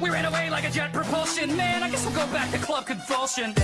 We ran away like a jet propulsion. Man, I guess we'll go back to Club Convulsion.